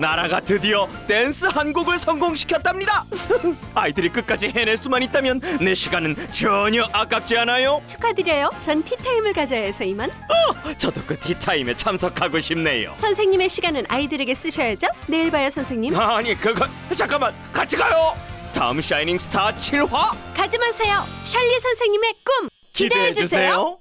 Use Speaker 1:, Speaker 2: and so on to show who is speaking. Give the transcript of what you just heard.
Speaker 1: 나라가 드디어 댄스 한 곡을 성공시켰답니다. 아이들이 끝까지 해낼 수만 있다면 내 시간은 전혀 아깝지 않아요.
Speaker 2: 축하드려요. 전 티타임을 가져야 해서 이만.
Speaker 1: 어, 저도 그 티타임에 참석하고 싶네요.
Speaker 2: 선생님의 시간은 아이들에게 쓰셔야죠. 내일 봐요, 선생님.
Speaker 1: 아니 그거 잠깐만 같이 가요. 다음 샤이닝 스타 7화
Speaker 2: 가지 마세요. 샬리 선생님의 꿈 기대해 주세요.